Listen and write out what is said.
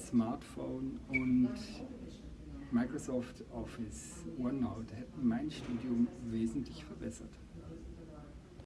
das Smartphone und Microsoft Office, OneNote hätten mein Studium wesentlich verbessert.